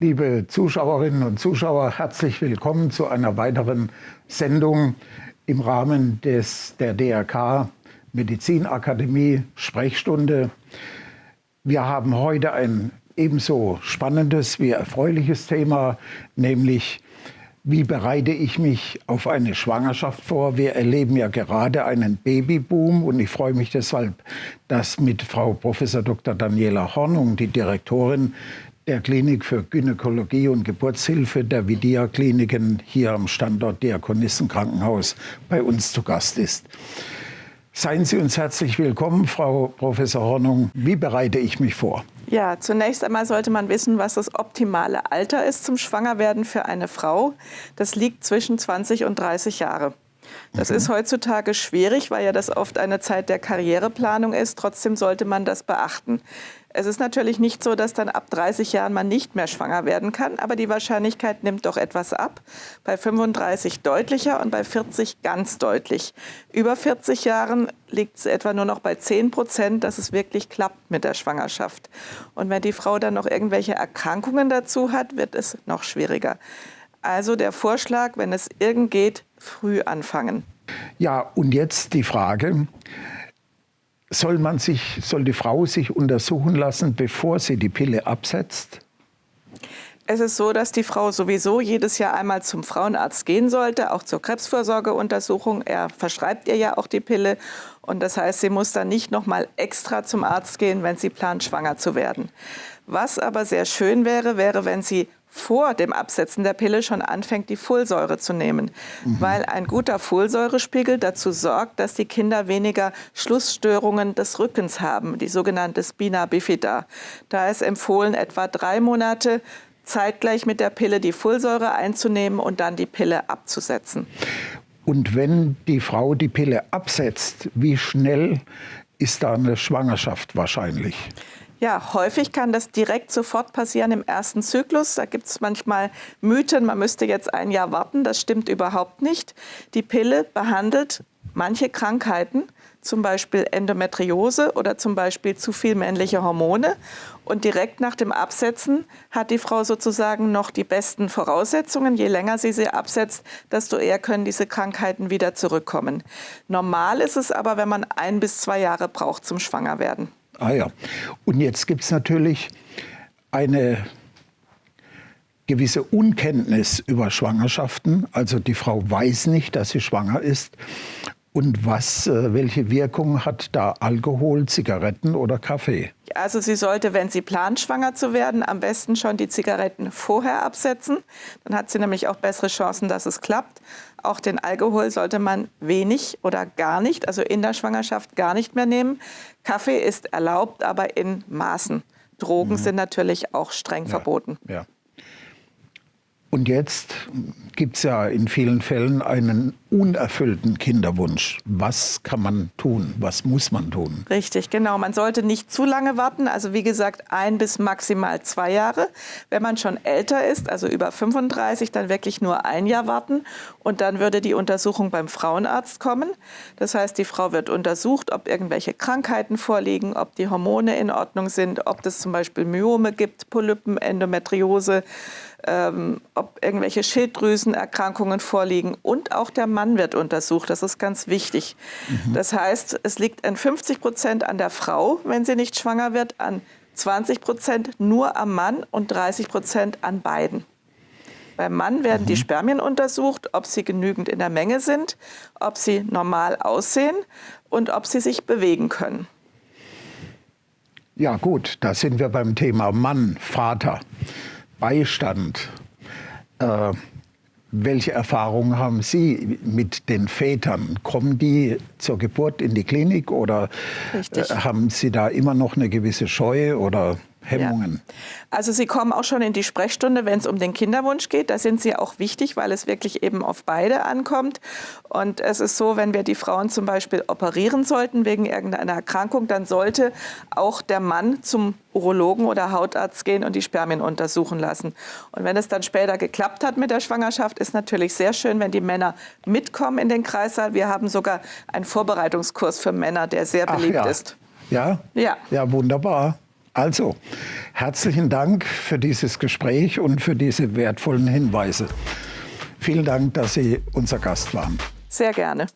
Liebe Zuschauerinnen und Zuschauer, herzlich willkommen zu einer weiteren Sendung im Rahmen des, der DRK Medizinakademie Sprechstunde. Wir haben heute ein ebenso spannendes wie erfreuliches Thema, nämlich wie bereite ich mich auf eine Schwangerschaft vor? Wir erleben ja gerade einen Babyboom und ich freue mich deshalb, dass mit Frau Prof. Dr. Daniela Hornung, die Direktorin der Klinik für Gynäkologie und Geburtshilfe der Vidia Kliniken hier am Standort Diakonissenkrankenhaus bei uns zu Gast ist. Seien Sie uns herzlich willkommen, Frau Professor Hornung. Wie bereite ich mich vor? Ja, zunächst einmal sollte man wissen, was das optimale Alter ist zum Schwangerwerden für eine Frau. Das liegt zwischen 20 und 30 Jahre. Das mhm. ist heutzutage schwierig, weil ja das oft eine Zeit der Karriereplanung ist. Trotzdem sollte man das beachten. Es ist natürlich nicht so, dass dann ab 30 Jahren man nicht mehr schwanger werden kann, aber die Wahrscheinlichkeit nimmt doch etwas ab. Bei 35 deutlicher und bei 40 ganz deutlich. Über 40 Jahren liegt es etwa nur noch bei 10 Prozent, dass es wirklich klappt mit der Schwangerschaft. Und wenn die Frau dann noch irgendwelche Erkrankungen dazu hat, wird es noch schwieriger. Also der Vorschlag, wenn es irgend geht, früh anfangen. Ja, und jetzt die Frage, soll, man sich, soll die Frau sich untersuchen lassen, bevor sie die Pille absetzt? Es ist so, dass die Frau sowieso jedes Jahr einmal zum Frauenarzt gehen sollte, auch zur Krebsvorsorgeuntersuchung. Er verschreibt ihr ja auch die Pille. Und das heißt, sie muss dann nicht noch mal extra zum Arzt gehen, wenn sie plant, schwanger zu werden. Was aber sehr schön wäre, wäre, wenn sie vor dem Absetzen der Pille schon anfängt, die Folsäure zu nehmen. Mhm. Weil ein guter Folsäurespiegel dazu sorgt, dass die Kinder weniger Schlussstörungen des Rückens haben, die sogenannte Spina bifida. Da ist empfohlen, etwa drei Monate zeitgleich mit der Pille die Folsäure einzunehmen und dann die Pille abzusetzen. Und wenn die Frau die Pille absetzt, wie schnell ist da eine Schwangerschaft wahrscheinlich? Ja, häufig kann das direkt sofort passieren im ersten Zyklus. Da gibt es manchmal Mythen, man müsste jetzt ein Jahr warten. Das stimmt überhaupt nicht. Die Pille behandelt manche Krankheiten, zum Beispiel Endometriose oder zum Beispiel zu viel männliche Hormone. Und direkt nach dem Absetzen hat die Frau sozusagen noch die besten Voraussetzungen. Je länger sie sie absetzt, desto eher können diese Krankheiten wieder zurückkommen. Normal ist es aber, wenn man ein bis zwei Jahre braucht zum Schwangerwerden. Ah ja. Und jetzt gibt es natürlich eine gewisse Unkenntnis über Schwangerschaften. Also die Frau weiß nicht, dass sie schwanger ist. Und was, äh, welche Wirkung hat da Alkohol, Zigaretten oder Kaffee? Also sie sollte, wenn sie plant, schwanger zu werden, am besten schon die Zigaretten vorher absetzen. Dann hat sie nämlich auch bessere Chancen, dass es klappt. Auch den Alkohol sollte man wenig oder gar nicht, also in der Schwangerschaft gar nicht mehr nehmen. Kaffee ist erlaubt, aber in Maßen. Drogen mhm. sind natürlich auch streng ja. verboten. Ja. Und jetzt gibt es ja in vielen Fällen einen unerfüllten Kinderwunsch. Was kann man tun? Was muss man tun? Richtig, genau. Man sollte nicht zu lange warten. Also wie gesagt, ein bis maximal zwei Jahre. Wenn man schon älter ist, also über 35, dann wirklich nur ein Jahr warten. Und dann würde die Untersuchung beim Frauenarzt kommen. Das heißt, die Frau wird untersucht, ob irgendwelche Krankheiten vorliegen, ob die Hormone in Ordnung sind, ob es zum Beispiel Myome gibt, Polypen, Endometriose ähm, ob irgendwelche Schilddrüsenerkrankungen vorliegen. Und auch der wird untersucht. Das ist ganz wichtig. Mhm. Das heißt, es liegt an 50 Prozent an der Frau, wenn sie nicht schwanger wird, an 20 Prozent nur am Mann und 30 Prozent an beiden. Beim Mann werden mhm. die Spermien untersucht, ob sie genügend in der Menge sind, ob sie normal aussehen und ob sie sich bewegen können. Ja gut, da sind wir beim Thema Mann, Vater. Beistand. Äh, welche Erfahrungen haben Sie mit den Vätern? Kommen die zur Geburt in die Klinik oder äh, haben Sie da immer noch eine gewisse Scheu oder Hemmungen? Ja. Also Sie kommen auch schon in die Sprechstunde, wenn es um den Kinderwunsch geht. Da sind Sie auch wichtig, weil es wirklich eben auf beide ankommt. Und es ist so, wenn wir die Frauen zum Beispiel operieren sollten wegen irgendeiner Erkrankung, dann sollte auch der Mann zum Urologen oder Hautarzt gehen und die Spermien untersuchen lassen. Und wenn es dann später geklappt hat mit der Schwangerschaft, ist natürlich sehr schön, wenn die Männer mitkommen in den Kreissaal. Wir haben sogar einen Vorbereitungskurs für Männer, der sehr beliebt ja. ist. Ja? Ja. Ja, wunderbar. Also, herzlichen Dank für dieses Gespräch und für diese wertvollen Hinweise. Vielen Dank, dass Sie unser Gast waren. Sehr gerne.